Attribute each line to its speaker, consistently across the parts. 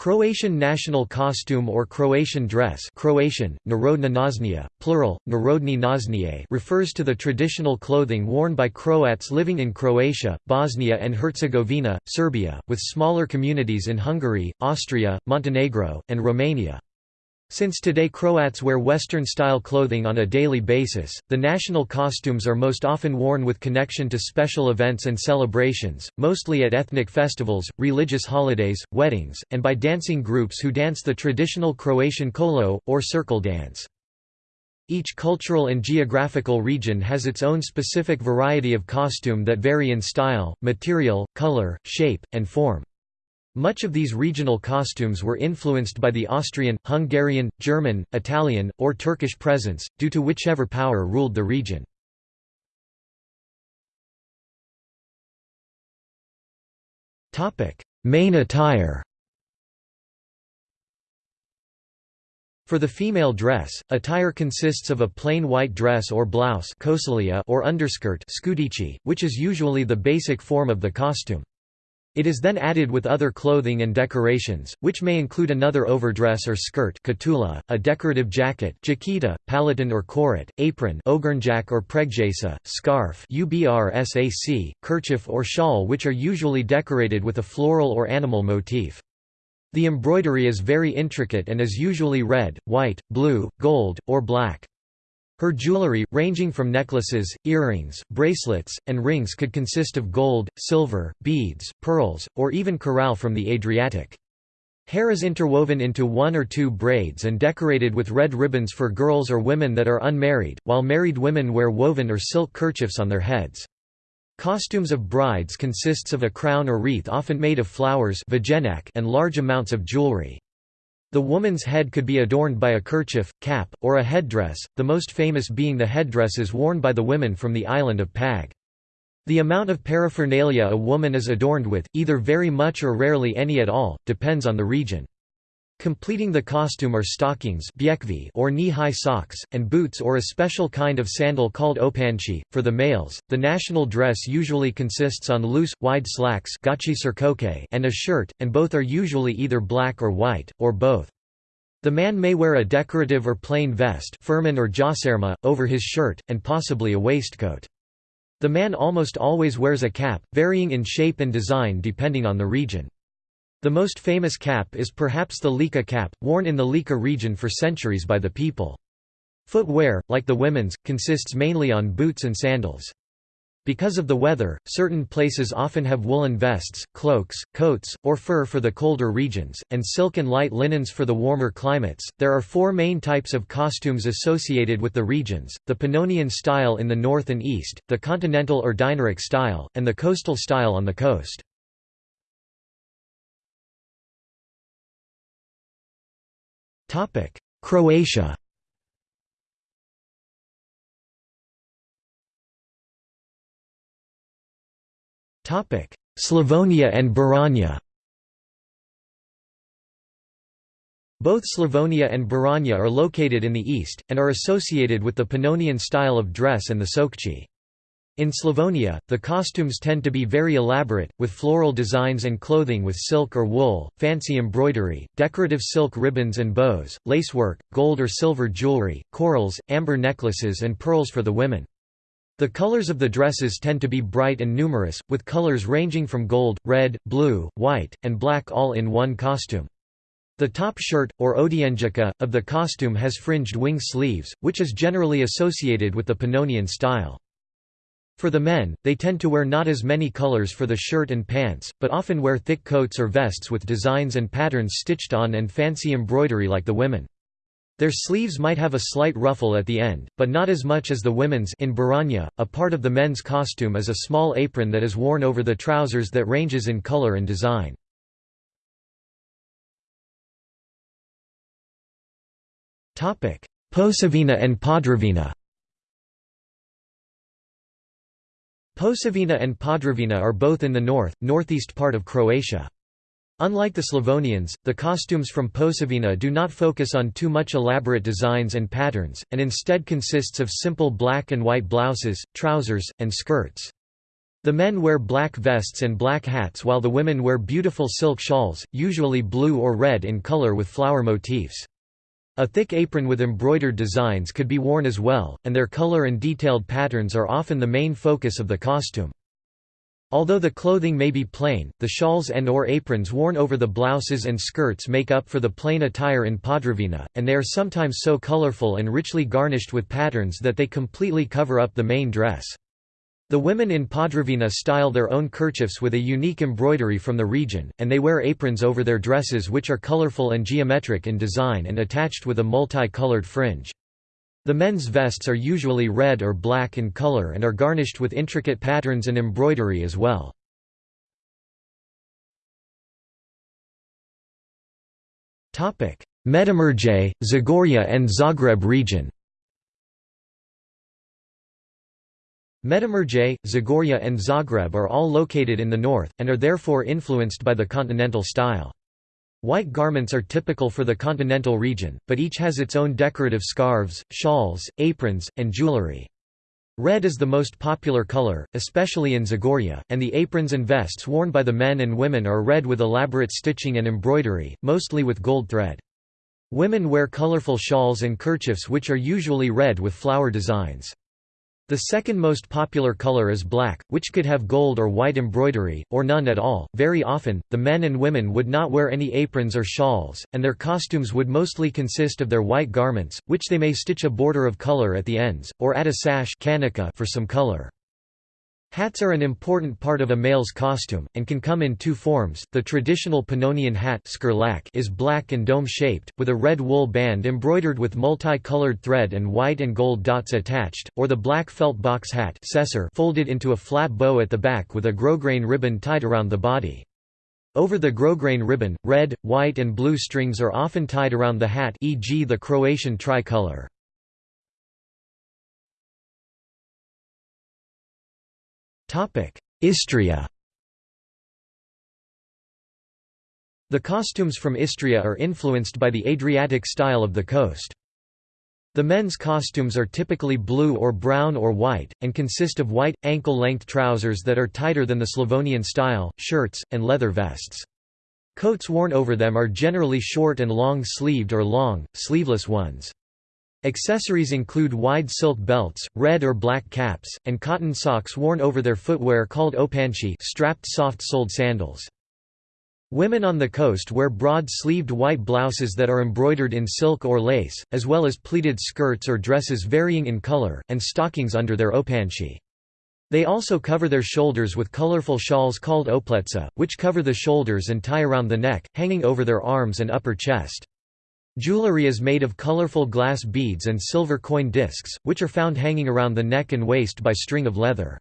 Speaker 1: Croatian national costume or Croatian dress Croatian, Narodna nošnja, plural, Narodni naznije refers to the traditional clothing worn by Croats living in Croatia, Bosnia and Herzegovina, Serbia, with smaller communities in Hungary, Austria, Montenegro, and Romania. Since today Croats wear Western-style clothing on a daily basis, the national costumes are most often worn with connection to special events and celebrations, mostly at ethnic festivals, religious holidays, weddings, and by dancing groups who dance the traditional Croatian kolo, or circle dance. Each cultural and geographical region has its own specific variety of costume that vary in style, material, color, shape, and form. Much of these regional costumes were influenced by the Austrian, Hungarian, German, Italian, or Turkish presence, due to whichever power ruled the region. Main attire For the female dress, attire consists of a plain white dress or blouse or underskirt which is usually the basic form of the costume. It is then added with other clothing and decorations, which may include another overdress or skirt katula, a decorative jacket jakita, palatin or korat, apron ogrnjak or pregjasa, scarf ubRsac, kerchief or shawl which are usually decorated with a floral or animal motif. The embroidery is very intricate and is usually red, white, blue, gold, or black. Her jewelry, ranging from necklaces, earrings, bracelets, and rings could consist of gold, silver, beads, pearls, or even coral from the Adriatic. Hair is interwoven into one or two braids and decorated with red ribbons for girls or women that are unmarried, while married women wear woven or silk kerchiefs on their heads. Costumes of brides consists of a crown or wreath often made of flowers and large amounts of jewelry. The woman's head could be adorned by a kerchief, cap, or a headdress, the most famous being the headdresses worn by the women from the island of Pag. The amount of paraphernalia a woman is adorned with, either very much or rarely any at all, depends on the region. Completing the costume are stockings or knee-high socks, and boots or a special kind of sandal called opanci. For the males, the national dress usually consists on loose, wide slacks and a shirt, and both are usually either black or white, or both. The man may wear a decorative or plain vest or jaserma, over his shirt, and possibly a waistcoat. The man almost always wears a cap, varying in shape and design depending on the region. The most famous cap is perhaps the Lika cap, worn in the Lika region for centuries by the people. Footwear, like the women's, consists mainly on boots and sandals. Because of the weather, certain places often have woolen vests, cloaks, coats, or fur for the colder regions, and silk and light linens for the warmer climates. There are four main types of costumes associated with the regions the Pannonian style in the north and east, the continental or Dinaric style, and the coastal style on the coast. Topic: Croatia. Topic: Slavonia and Baranja. Both Slavonia and Baranja are located in the east, and are associated with the Pannonian style of dress and the Sokci. In Slavonia, the costumes tend to be very elaborate, with floral designs and clothing with silk or wool, fancy embroidery, decorative silk ribbons and bows, lacework, gold or silver jewelry, corals, amber necklaces and pearls for the women. The colors of the dresses tend to be bright and numerous, with colors ranging from gold, red, blue, white, and black all in one costume. The top shirt, or odienjaka, of the costume has fringed wing sleeves, which is generally associated with the Pannonian style. For the men, they tend to wear not as many colors for the shirt and pants, but often wear thick coats or vests with designs and patterns stitched on and fancy embroidery like the women. Their sleeves might have a slight ruffle at the end, but not as much as the women's in Baranja, a part of the men's costume is a small apron that is worn over the trousers that ranges in color and design. Posavina and Podravina Posavina and Podravina are both in the north, northeast part of Croatia. Unlike the Slavonians, the costumes from Posavina do not focus on too much elaborate designs and patterns, and instead consists of simple black and white blouses, trousers, and skirts. The men wear black vests and black hats while the women wear beautiful silk shawls, usually blue or red in color with flower motifs. A thick apron with embroidered designs could be worn as well, and their color and detailed patterns are often the main focus of the costume. Although the clothing may be plain, the shawls and or aprons worn over the blouses and skirts make up for the plain attire in Podravina, and they are sometimes so colorful and richly garnished with patterns that they completely cover up the main dress. The women in Podravina style their own kerchiefs with a unique embroidery from the region, and they wear aprons over their dresses which are colorful and geometric in design and attached with a multi-colored fringe. The men's vests are usually red or black in color and are garnished with intricate patterns and embroidery as well. Medimurje, Zagorje and Zagreb region Medimurje, Zagorje and Zagreb are all located in the north, and are therefore influenced by the continental style. White garments are typical for the continental region, but each has its own decorative scarves, shawls, aprons, and jewelry. Red is the most popular color, especially in Zagorje, and the aprons and vests worn by the men and women are red with elaborate stitching and embroidery, mostly with gold thread. Women wear colorful shawls and kerchiefs which are usually red with flower designs. The second most popular color is black, which could have gold or white embroidery, or none at all. Very often, the men and women would not wear any aprons or shawls, and their costumes would mostly consist of their white garments, which they may stitch a border of color at the ends, or add a sash for some color. Hats are an important part of a male's costume, and can come in two forms. The traditional Pannonian hat is black and dome-shaped, with a red wool band embroidered with multi-colored thread and white and gold dots attached, or the black felt box hat folded into a flat bow at the back with a grosgrain ribbon tied around the body. Over the grosgrain ribbon, red, white and blue strings are often tied around the hat e.g. the Croatian tricolour. Istria The costumes from Istria are influenced by the Adriatic style of the coast. The men's costumes are typically blue or brown or white, and consist of white, ankle-length trousers that are tighter than the Slavonian style, shirts, and leather vests. Coats worn over them are generally short and long-sleeved or long, sleeveless ones. Accessories include wide silk belts, red or black caps, and cotton socks worn over their footwear called opanci strapped soft-soled sandals. Women on the coast wear broad-sleeved white blouses that are embroidered in silk or lace, as well as pleated skirts or dresses varying in color, and stockings under their opanci. They also cover their shoulders with colorful shawls called opletsa, which cover the shoulders and tie around the neck, hanging over their arms and upper chest. Jewelry is made of colorful glass beads and silver coin discs, which are found hanging around the neck and waist by string of leather.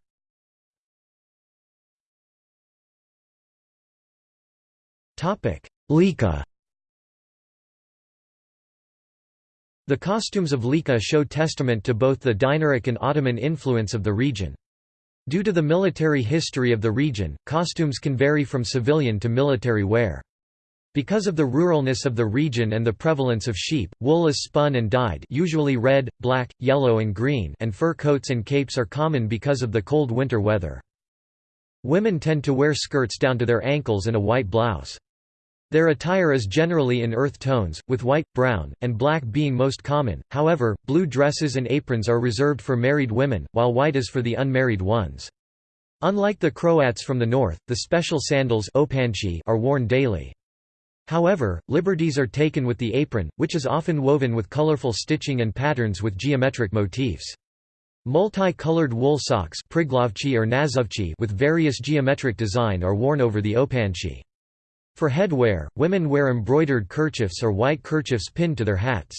Speaker 1: Lika The costumes of Lika show testament to both the Dinaric and Ottoman influence of the region. Due to the military history of the region, costumes can vary from civilian to military wear. Because of the ruralness of the region and the prevalence of sheep, wool is spun and dyed usually red, black, yellow and green and fur coats and capes are common because of the cold winter weather. Women tend to wear skirts down to their ankles and a white blouse. Their attire is generally in earth tones, with white, brown, and black being most common, however, blue dresses and aprons are reserved for married women, while white is for the unmarried ones. Unlike the Croats from the north, the special sandals are worn daily. However, liberties are taken with the apron, which is often woven with colorful stitching and patterns with geometric motifs. Multi-colored wool socks or with various geometric design are worn over the opanci. For headwear, women wear embroidered kerchiefs or white kerchiefs pinned to their hats.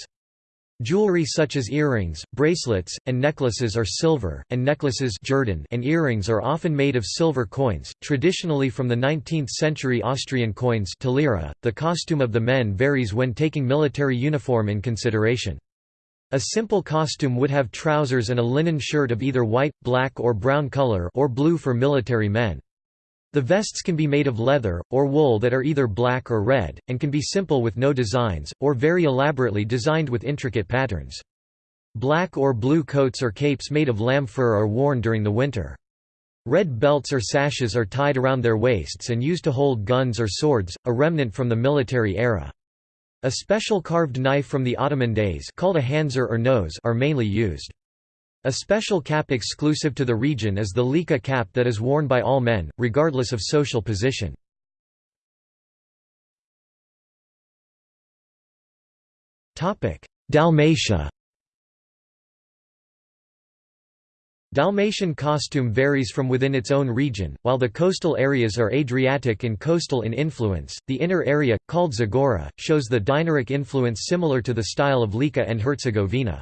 Speaker 1: Jewelry such as earrings, bracelets, and necklaces are silver, and necklaces and earrings are often made of silver coins, traditionally from the 19th-century Austrian coins .The costume of the men varies when taking military uniform in consideration. A simple costume would have trousers and a linen shirt of either white, black or brown color or blue for military men. The vests can be made of leather, or wool that are either black or red, and can be simple with no designs, or very elaborately designed with intricate patterns. Black or blue coats or capes made of lamb fur are worn during the winter. Red belts or sashes are tied around their waists and used to hold guns or swords, a remnant from the military era. A special carved knife from the Ottoman days called a handžar or nose are mainly used. A special cap exclusive to the region is the lika cap that is worn by all men, regardless of social position. Dalmatia Dalmatian costume varies from within its own region, while the coastal areas are Adriatic and coastal in influence. The inner area, called Zagora, shows the Dinaric influence similar to the style of Lika and Herzegovina.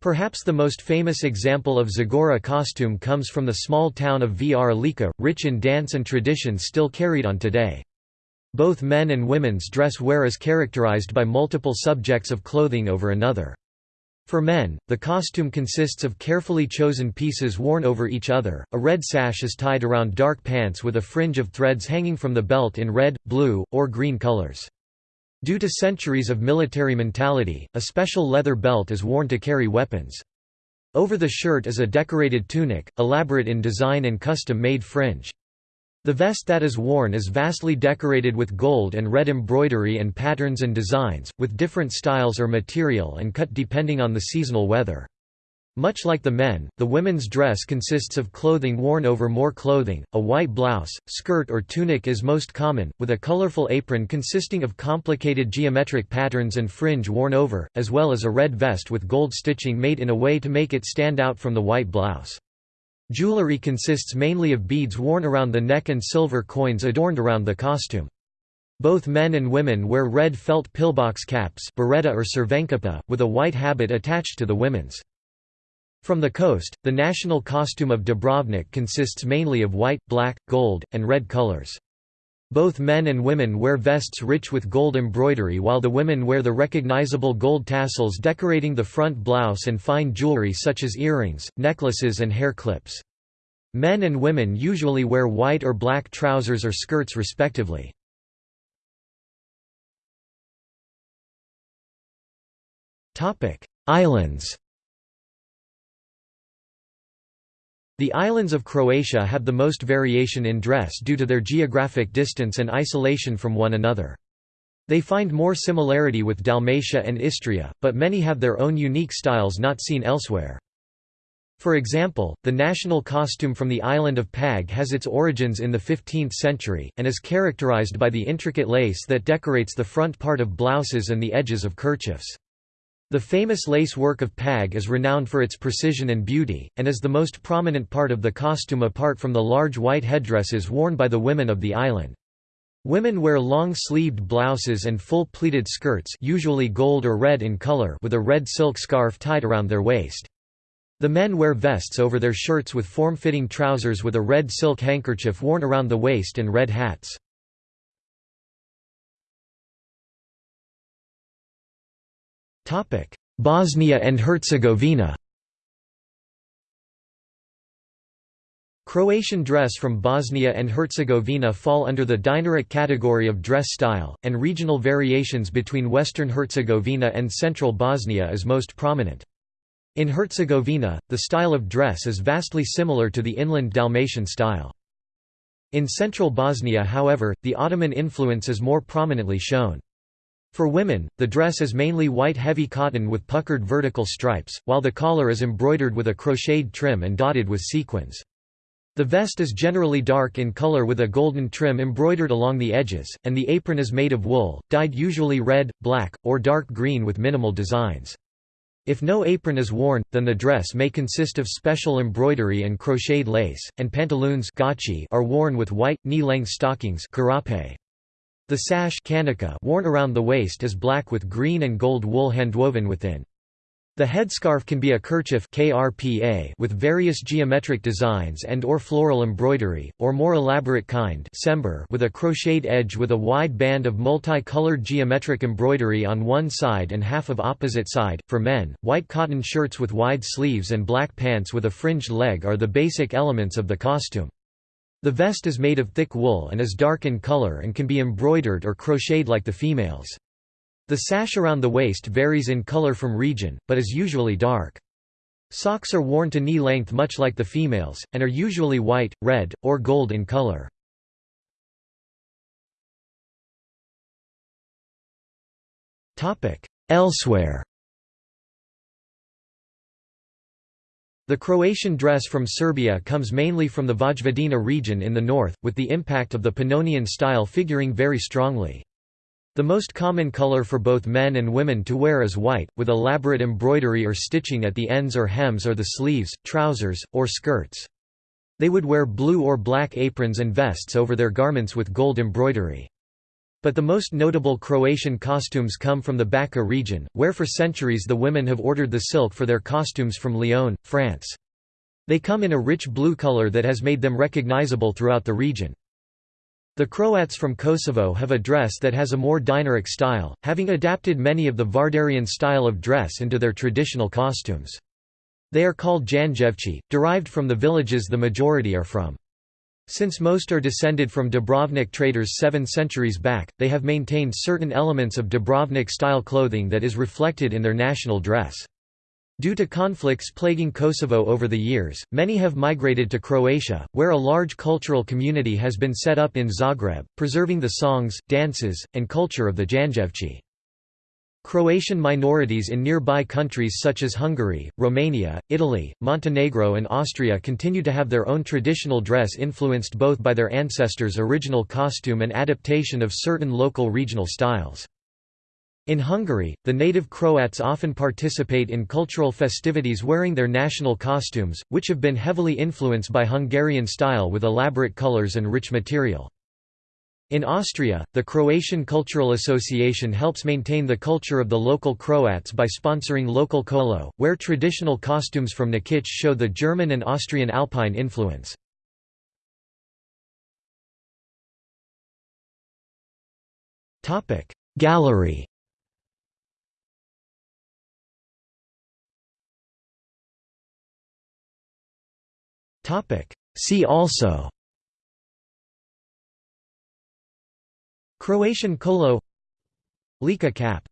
Speaker 1: Perhaps the most famous example of Zagora costume comes from the small town of Vrlika, rich in dance and traditions still carried on today. Both men and women's dress wear is characterized by multiple subjects of clothing over another. For men, the costume consists of carefully chosen pieces worn over each other. A red sash is tied around dark pants with a fringe of threads hanging from the belt in red, blue, or green colors. Due to centuries of military mentality, a special leather belt is worn to carry weapons. Over the shirt is a decorated tunic, elaborate in design and custom-made fringe. The vest that is worn is vastly decorated with gold and red embroidery and patterns and designs, with different styles or material and cut depending on the seasonal weather. Much like the men, the women's dress consists of clothing worn over more clothing. A white blouse, skirt, or tunic is most common, with a colorful apron consisting of complicated geometric patterns and fringe worn over, as well as a red vest with gold stitching made in a way to make it stand out from the white blouse. Jewelry consists mainly of beads worn around the neck and silver coins adorned around the costume. Both men and women wear red felt pillbox caps beretta or with a white habit attached to the women's. From the coast, the national costume of Dubrovnik consists mainly of white, black, gold, and red colors. Both men and women wear vests rich with gold embroidery while the women wear the recognizable gold tassels decorating the front blouse and fine jewelry such as earrings, necklaces and hair clips. Men and women usually wear white or black trousers or skirts respectively. Islands The islands of Croatia have the most variation in dress due to their geographic distance and isolation from one another. They find more similarity with Dalmatia and Istria, but many have their own unique styles not seen elsewhere. For example, the national costume from the island of Pag has its origins in the 15th century, and is characterized by the intricate lace that decorates the front part of blouses and the edges of kerchiefs. The famous lace work of Pag is renowned for its precision and beauty, and is the most prominent part of the costume apart from the large white headdresses worn by the women of the island. Women wear long-sleeved blouses and full pleated skirts usually gold or red in color with a red silk scarf tied around their waist. The men wear vests over their shirts with form-fitting trousers with a red silk handkerchief worn around the waist and red hats. Bosnia and Herzegovina Croatian dress from Bosnia and Herzegovina fall under the Dinaric category of dress style, and regional variations between Western Herzegovina and central Bosnia is most prominent. In Herzegovina, the style of dress is vastly similar to the inland Dalmatian style. In central Bosnia however, the Ottoman influence is more prominently shown. For women, the dress is mainly white heavy cotton with puckered vertical stripes, while the collar is embroidered with a crocheted trim and dotted with sequins. The vest is generally dark in color with a golden trim embroidered along the edges, and the apron is made of wool, dyed usually red, black, or dark green with minimal designs. If no apron is worn, then the dress may consist of special embroidery and crocheted lace, and pantaloons are worn with white, knee-length stockings the sash worn around the waist is black with green and gold wool handwoven within. The headscarf can be a kerchief KRPA with various geometric designs and or floral embroidery, or more elaborate kind with a crocheted edge with a wide band of multi-colored geometric embroidery on one side and half of opposite side. For men, white cotton shirts with wide sleeves and black pants with a fringed leg are the basic elements of the costume. The vest is made of thick wool and is dark in color and can be embroidered or crocheted like the females. The sash around the waist varies in color from region, but is usually dark. Socks are worn to knee length much like the females, and are usually white, red, or gold in color. Elsewhere The Croatian dress from Serbia comes mainly from the Vojvodina region in the north, with the impact of the Pannonian style figuring very strongly. The most common color for both men and women to wear is white, with elaborate embroidery or stitching at the ends or hems or the sleeves, trousers, or skirts. They would wear blue or black aprons and vests over their garments with gold embroidery. But the most notable Croatian costumes come from the Bačka region, where for centuries the women have ordered the silk for their costumes from Lyon, France. They come in a rich blue color that has made them recognizable throughout the region. The Croats from Kosovo have a dress that has a more Dinaric style, having adapted many of the Vardarian style of dress into their traditional costumes. They are called Janjevci, derived from the villages the majority are from. Since most are descended from Dubrovnik traders seven centuries back, they have maintained certain elements of Dubrovnik-style clothing that is reflected in their national dress. Due to conflicts plaguing Kosovo over the years, many have migrated to Croatia, where a large cultural community has been set up in Zagreb, preserving the songs, dances, and culture of the Janjevci. Croatian minorities in nearby countries such as Hungary, Romania, Italy, Montenegro and Austria continue to have their own traditional dress influenced both by their ancestors' original costume and adaptation of certain local regional styles. In Hungary, the native Croats often participate in cultural festivities wearing their national costumes, which have been heavily influenced by Hungarian style with elaborate colors and rich material. In Austria, the Croatian Cultural Association helps maintain the culture of the local Croats by sponsoring local kolo, where traditional costumes from Nikic show the German and Austrian alpine influence. Gallery See also Croatian kolo Lika cap